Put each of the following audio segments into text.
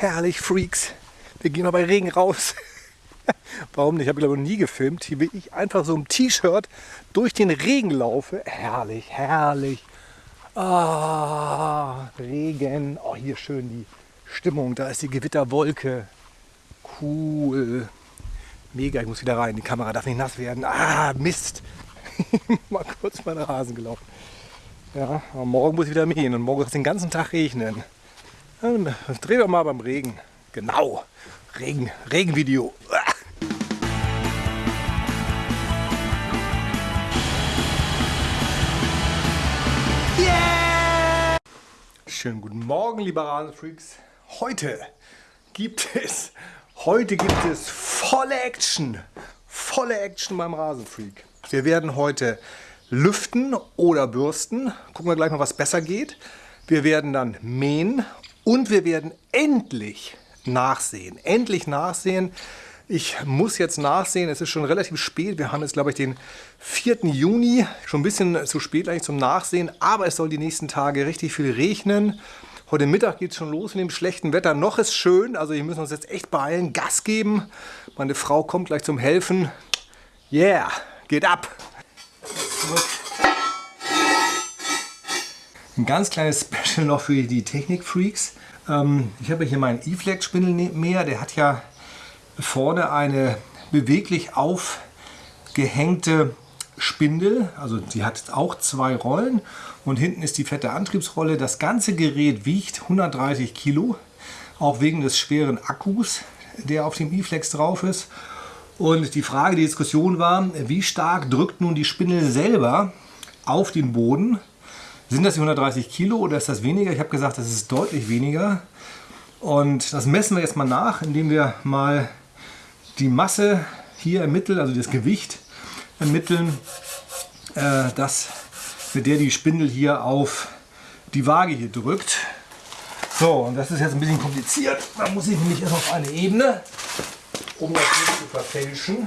Herrlich, Freaks. Wir gehen mal bei Regen raus. Warum nicht? Ich habe noch nie gefilmt. Hier will ich einfach so im T-Shirt durch den Regen laufe. Herrlich, herrlich. Ah, Regen. Oh, hier schön die Stimmung. Da ist die Gewitterwolke. Cool. Mega, ich muss wieder rein. Die Kamera darf nicht nass werden. Ah, Mist. mal kurz meinen Rasen gelaufen. Ja, morgen muss ich wieder mähen und morgen wird es den ganzen Tag regnen. Dann drehen wir mal beim Regen. Genau. Regen, Regenvideo. Yeah! Schönen guten Morgen, liebe Rasenfreaks. Heute gibt es, heute gibt es volle Action. Volle Action beim Rasenfreak. Wir werden heute lüften oder bürsten. Gucken wir gleich mal, was besser geht. Wir werden dann mähen und wir werden endlich nachsehen. Endlich nachsehen. Ich muss jetzt nachsehen, es ist schon relativ spät. Wir haben jetzt, glaube ich, den 4. Juni. Schon ein bisschen zu spät eigentlich zum Nachsehen, aber es soll die nächsten Tage richtig viel regnen. Heute Mittag geht es schon los mit dem schlechten Wetter. Noch ist schön, also wir müssen uns jetzt echt beeilen, Gas geben. Meine Frau kommt gleich zum Helfen. Yeah, geht ab. Ein ganz kleines Special noch für die Technikfreaks. Ähm, ich habe hier meinen E-Flex Spindelmäher. Der hat ja vorne eine beweglich aufgehängte Spindel. Also die hat auch zwei Rollen und hinten ist die fette Antriebsrolle. Das ganze Gerät wiegt 130 Kilo, auch wegen des schweren Akkus, der auf dem E-Flex drauf ist. Und die Frage, die Diskussion war, wie stark drückt nun die Spindel selber auf den Boden? Sind das die 130 Kilo oder ist das weniger? Ich habe gesagt, das ist deutlich weniger. Und das messen wir jetzt mal nach, indem wir mal die Masse hier ermitteln, also das Gewicht ermitteln, äh, das, mit der die Spindel hier auf die Waage hier drückt. So, und das ist jetzt ein bisschen kompliziert. Da muss ich nämlich erst auf eine Ebene um das nicht zu verfälschen.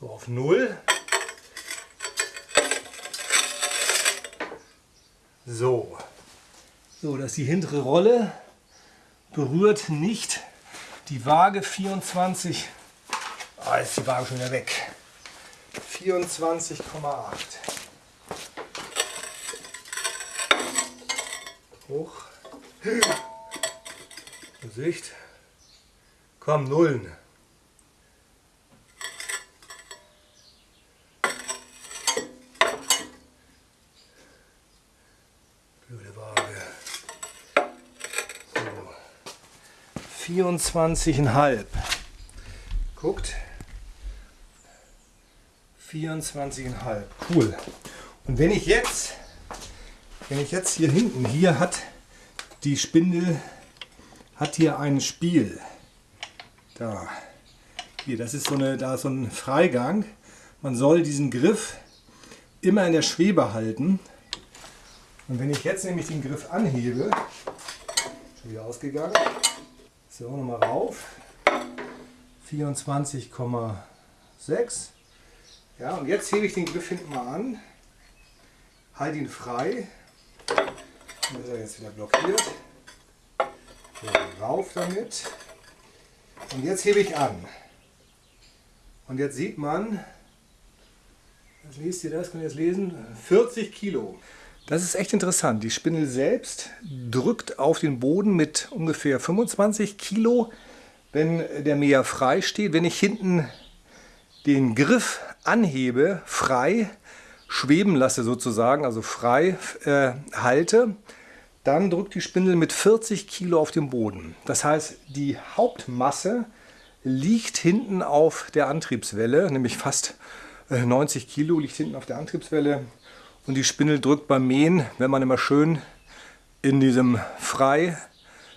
So auf Null. So, so, dass die hintere Rolle berührt nicht die Waage 24. Ah, ist die Waage schon wieder weg. 24,8. Hoch. Gesicht. Komm, Nullen. Blöde Waage. 24,5. Guckt. 24,5. Cool. Und wenn ich jetzt, wenn ich jetzt hier hinten, hier hat die Spindel, hat hier ein Spiel. Da. Hier, das ist so eine, da ist so ein Freigang. Man soll diesen Griff immer in der Schwebe halten. Und wenn ich jetzt nämlich den Griff anhebe, schon wieder ausgegangen, so nochmal rauf, 24,6. Ja, und jetzt hebe ich den Griff hinten mal an, halte ihn frei, dann ist er jetzt wieder blockiert. So, rauf damit. Und jetzt hebe ich an. Und jetzt sieht man, was liest ihr das? Könnt ihr das lesen? 40 Kilo. Das ist echt interessant. Die Spindel selbst drückt auf den Boden mit ungefähr 25 Kilo, wenn der Mäher frei steht. Wenn ich hinten den Griff anhebe, frei schweben lasse sozusagen, also frei äh, halte, dann drückt die Spindel mit 40 Kilo auf den Boden. Das heißt, die Hauptmasse liegt hinten auf der Antriebswelle, nämlich fast 90 äh, Kilo liegt hinten auf der Antriebswelle und die Spindel drückt beim Mähen, wenn man immer schön in diesem freien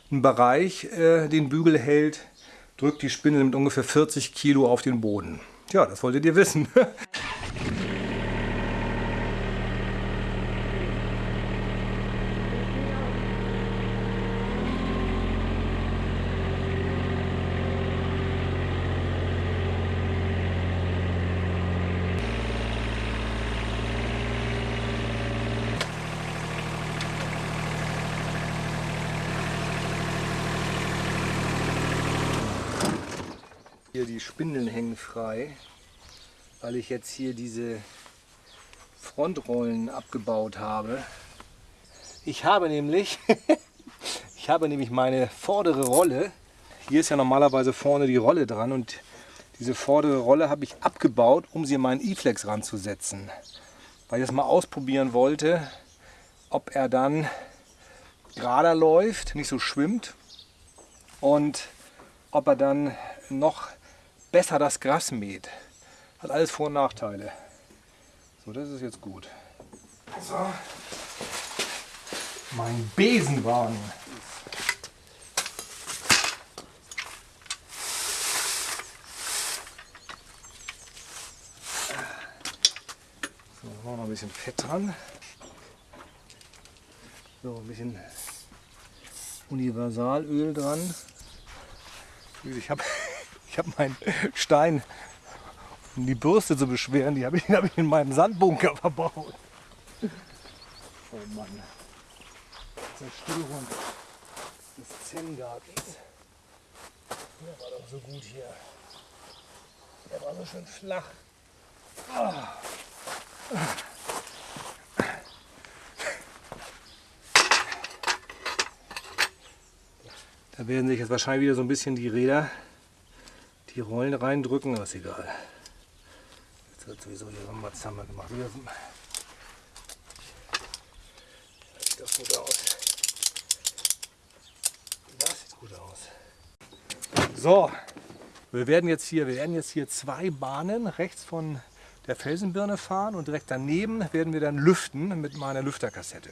Bereich äh, den Bügel hält, drückt die Spindel mit ungefähr 40 Kilo auf den Boden. Ja, das wolltet ihr wissen. Hier die Spindeln hängen frei, weil ich jetzt hier diese Frontrollen abgebaut habe. Ich habe nämlich, ich habe nämlich meine vordere Rolle. Hier ist ja normalerweise vorne die Rolle dran und diese vordere Rolle habe ich abgebaut, um sie in meinen E-Flex ranzusetzen. Weil ich das mal ausprobieren wollte, ob er dann gerader läuft, nicht so schwimmt und ob er dann noch besser das Gras mäht. Hat alles Vor- und Nachteile. So, das ist jetzt gut. So. Mein Besenwagen. So, machen wir noch ein bisschen Fett dran. So, ein bisschen Universalöl dran. Ich habe ich hab meinen Stein, um die Bürste zu beschweren, die habe ich, hab ich in meinem Sandbunker verbaut. Oh Mann. Zerstörung des Zen-Gartens. Der war doch so gut hier. Der war so schön flach. Ah. Da werden sich jetzt wahrscheinlich wieder so ein bisschen die Räder, die Rollen reindrücken, aber ist egal. Jetzt wird sowieso hier so ein gemacht. Sieht das gut aus. Das sieht gut aus. So, wir werden jetzt hier, wir werden jetzt hier zwei Bahnen rechts von der Felsenbirne fahren und direkt daneben werden wir dann lüften mit meiner Lüfterkassette.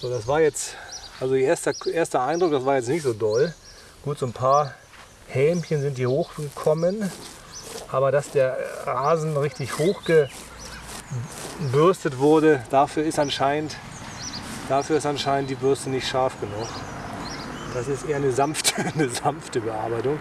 So, das war jetzt, also der erste, erster Eindruck, das war jetzt nicht so doll. Gut, so ein paar Hämchen sind hier hochgekommen, aber dass der Rasen richtig hochgebürstet wurde, dafür ist anscheinend, dafür ist anscheinend die Bürste nicht scharf genug. Das ist eher eine sanfte, eine sanfte Bearbeitung.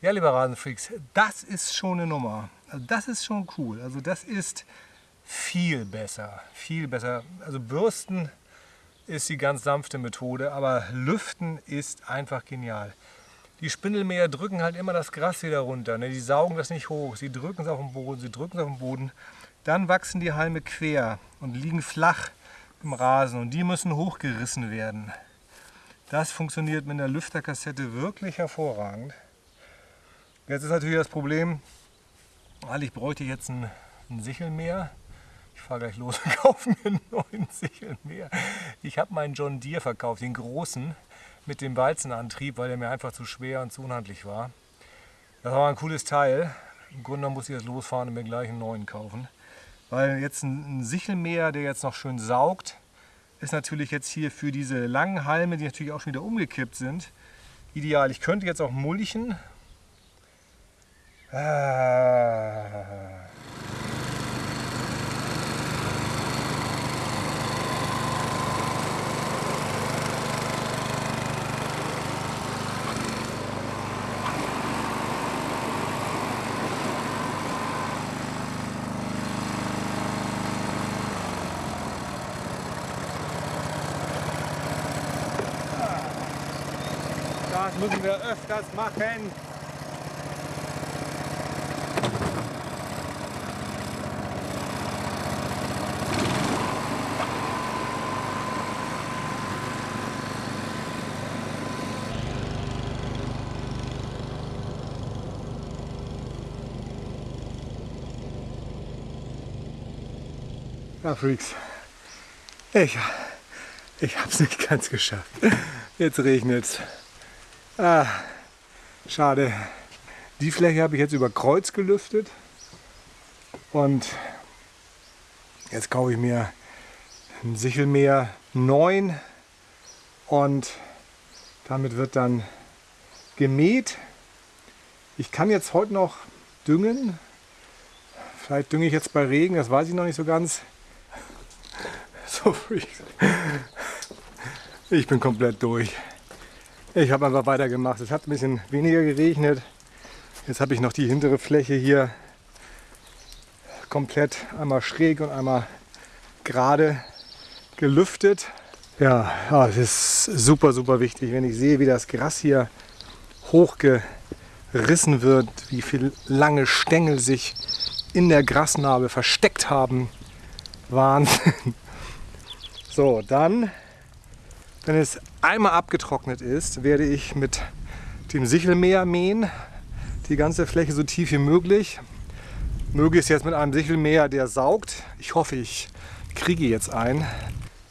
Ja, liebe Rasenfreaks, das ist schon eine Nummer. Also das ist schon cool. Also das ist viel besser. Viel besser. Also Bürsten ist die ganz sanfte Methode, aber Lüften ist einfach genial. Die Spindelmäher drücken halt immer das Gras wieder runter. Ne? Die saugen das nicht hoch. Sie drücken es auf den Boden, sie drücken es auf den Boden. Dann wachsen die Halme quer und liegen flach im Rasen und die müssen hochgerissen werden. Das funktioniert mit einer Lüfterkassette wirklich hervorragend. Jetzt ist natürlich das Problem, bräuchte ich jetzt ein, ein Sichelmäher. Ich fahre gleich los und kaufe mir einen neuen Sichelmäher. Ich habe meinen John Deere verkauft, den großen, mit dem Walzenantrieb, weil der mir einfach zu schwer und zu unhandlich war. Das war ein cooles Teil. Im Grunde muss ich jetzt losfahren und mir gleich einen neuen kaufen. Weil jetzt ein, ein Sichelmäher, der jetzt noch schön saugt, ist natürlich jetzt hier für diese langen Halme, die natürlich auch schon wieder umgekippt sind, ideal. Ich könnte jetzt auch mulchen, Ah. Das müssen wir öfters machen. Ja, Freaks. Ich, ich habe es nicht ganz geschafft. Jetzt regnet es. Ah, schade. Die Fläche habe ich jetzt über Kreuz gelüftet. Und jetzt kaufe ich mir ein Sichelmäher 9 und damit wird dann gemäht. Ich kann jetzt heute noch düngen. Vielleicht dünge ich jetzt bei Regen, das weiß ich noch nicht so ganz. So Freaks. Ich bin komplett durch. Ich habe einfach weitergemacht. Es hat ein bisschen weniger geregnet. Jetzt habe ich noch die hintere Fläche hier komplett einmal schräg und einmal gerade gelüftet. Ja, ja, es ist super, super wichtig, wenn ich sehe, wie das Gras hier hochgerissen wird, wie viele lange Stängel sich in der Grasnarbe versteckt haben. Wahnsinn. So, dann, wenn es einmal abgetrocknet ist, werde ich mit dem Sichelmäher mähen. Die ganze Fläche so tief wie möglich. Möglichst jetzt mit einem Sichelmäher, der saugt. Ich hoffe, ich kriege jetzt einen.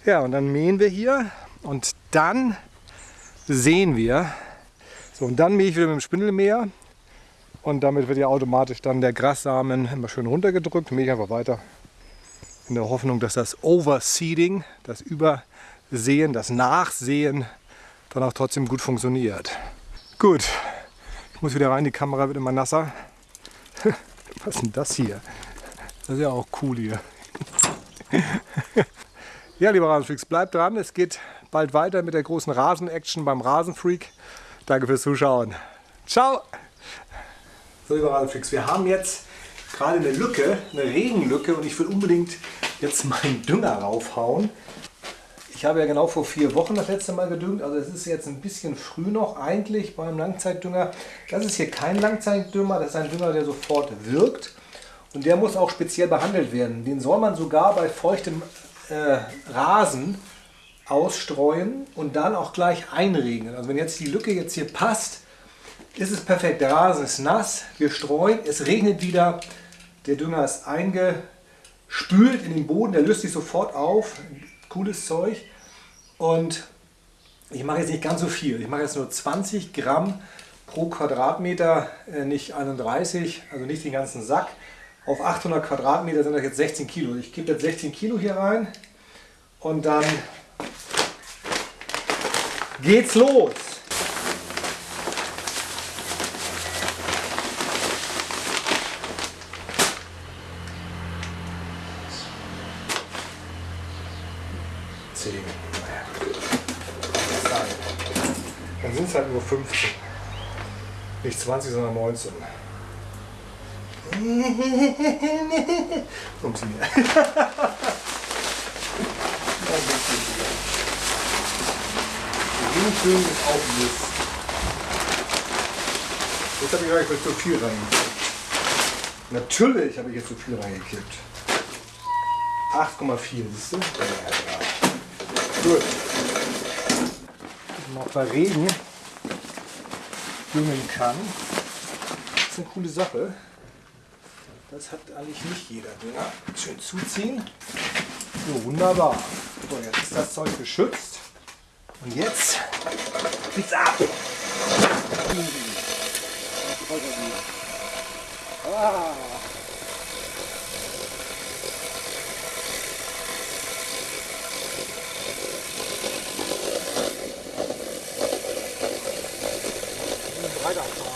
Ja, und dann mähen wir hier und dann sehen wir. So, und dann mähe ich wieder mit dem Spindelmäher. Und damit wird ja automatisch dann der Grassamen immer schön runtergedrückt. Mähe ich einfach weiter in der Hoffnung, dass das Overseeding, das Übersehen, das Nachsehen dann auch trotzdem gut funktioniert. Gut, ich muss wieder rein, die Kamera wird immer nasser. Was ist denn das hier? Das ist ja auch cool hier. ja, lieber Rasenfreaks, bleibt dran. Es geht bald weiter mit der großen Rasen-Action beim Rasenfreak. Danke fürs Zuschauen. Ciao! So, lieber Rasenfreaks, wir haben jetzt gerade eine Lücke, eine Regenlücke und ich will unbedingt jetzt meinen Dünger raufhauen. Ich habe ja genau vor vier Wochen das letzte Mal gedüngt, also es ist jetzt ein bisschen früh noch eigentlich beim Langzeitdünger. Das ist hier kein Langzeitdünger, das ist ein Dünger, der sofort wirkt und der muss auch speziell behandelt werden. Den soll man sogar bei feuchtem äh, Rasen ausstreuen und dann auch gleich einregeln. Also wenn jetzt die Lücke jetzt hier passt, ist es perfekt. Der Rasen ist nass, wir streuen, es regnet wieder, der Dünger ist eingespült in den Boden, der löst sich sofort auf. Cooles Zeug. Und ich mache jetzt nicht ganz so viel. Ich mache jetzt nur 20 Gramm pro Quadratmeter, äh, nicht 31, also nicht den ganzen Sack. Auf 800 Quadratmeter sind das jetzt 16 Kilo. Ich gebe jetzt 16 Kilo hier rein und dann geht's los. Halt nur 15. Nicht 20, sondern 19. Funktioniert. Regenschön ist auch Mist. Jetzt habe ich eigentlich zu viel reingekippt. Natürlich habe ich jetzt zu viel reingekippt. 8,4, siehst du? Ja, ja. Gut. Noch bei Regen düngen kann. Das ist eine coole Sache. Das hat eigentlich nicht jeder Dünger. Schön zuziehen. So, wunderbar. So, jetzt ist das Zeug geschützt. Und jetzt geht's ab. Ah. weiterfahren.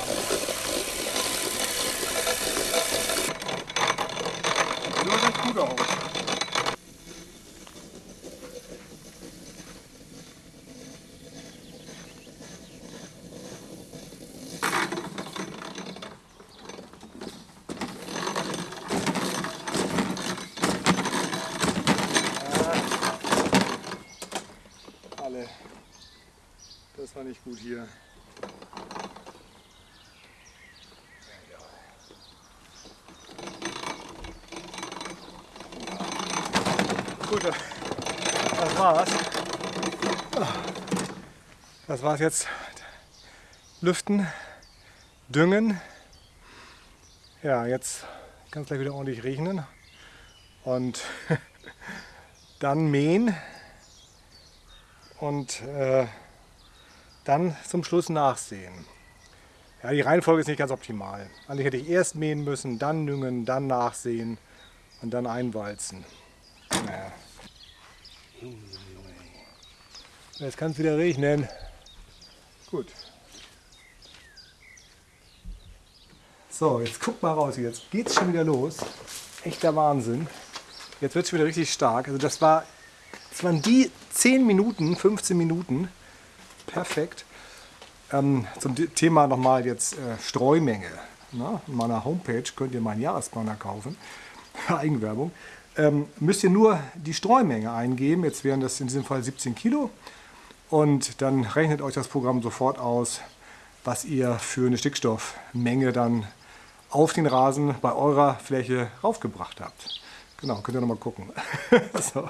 So sieht gut aus. War nicht gut hier. Gut, das war's. Das war's jetzt. Lüften, düngen. Ja, jetzt kann es gleich wieder ordentlich regnen. Und dann mähen. Und äh, dann zum Schluss nachsehen. Ja, die Reihenfolge ist nicht ganz optimal. Eigentlich hätte ich erst mähen müssen, dann düngen, dann nachsehen und dann einwalzen. Naja. Jetzt kann es wieder regnen. Gut. So, jetzt guck mal raus. Jetzt geht's schon wieder los. Echter Wahnsinn. Jetzt wird es schon wieder richtig stark. Also das war, das waren die 10 Minuten, 15 Minuten. Perfekt. Ähm, zum Thema nochmal jetzt äh, Streumenge. Na, in meiner Homepage könnt ihr meinen Jahresplaner kaufen. Eigenwerbung ähm, müsst ihr nur die Streumenge eingeben. Jetzt wären das in diesem Fall 17 Kilo. Und dann rechnet euch das Programm sofort aus, was ihr für eine Stickstoffmenge dann auf den Rasen bei eurer Fläche raufgebracht habt. Genau, könnt ihr nochmal gucken. so.